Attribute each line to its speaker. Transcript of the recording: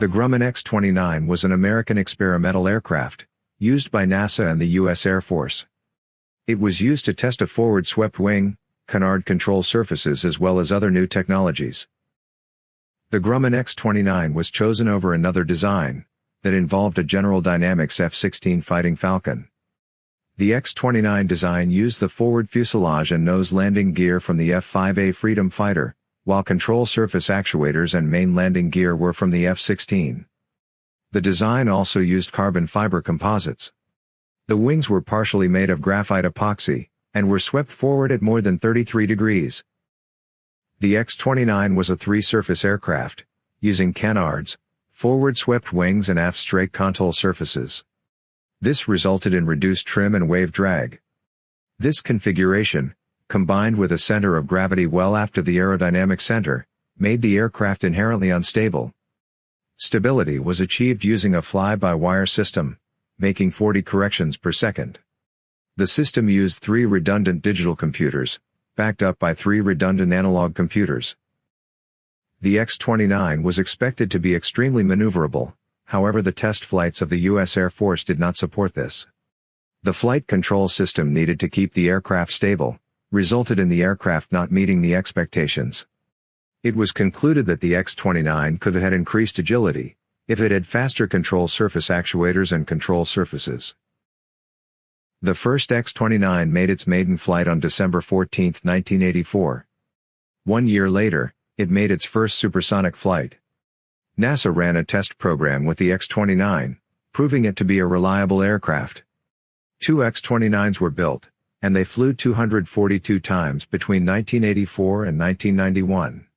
Speaker 1: The Grumman X-29 was an American experimental aircraft, used by NASA and the U.S. Air Force. It was used to test a forward swept wing, canard control surfaces as well as other new technologies. The Grumman X-29 was chosen over another design, that involved a General Dynamics F-16 Fighting Falcon. The X-29 design used the forward fuselage and nose landing gear from the F-5A Freedom fighter, while control surface actuators and main landing gear were from the F-16. The design also used carbon fiber composites. The wings were partially made of graphite epoxy, and were swept forward at more than 33 degrees. The X-29 was a three-surface aircraft, using canards, forward swept wings and aft straight control surfaces. This resulted in reduced trim and wave drag. This configuration, combined with a center of gravity well aft of the aerodynamic center, made the aircraft inherently unstable. Stability was achieved using a fly-by-wire system, making 40 corrections per second. The system used three redundant digital computers, backed up by three redundant analog computers. The X-29 was expected to be extremely maneuverable, however the test flights of the U.S. Air Force did not support this. The flight control system needed to keep the aircraft stable, resulted in the aircraft not meeting the expectations. It was concluded that the X-29 could have had increased agility, if it had faster control surface actuators and control surfaces. The first X-29 made its maiden flight on December 14, 1984. One year later, it made its first supersonic flight. NASA ran a test program with the X-29, proving it to be a reliable aircraft. Two X-29s were built, and they flew 242 times between 1984 and 1991.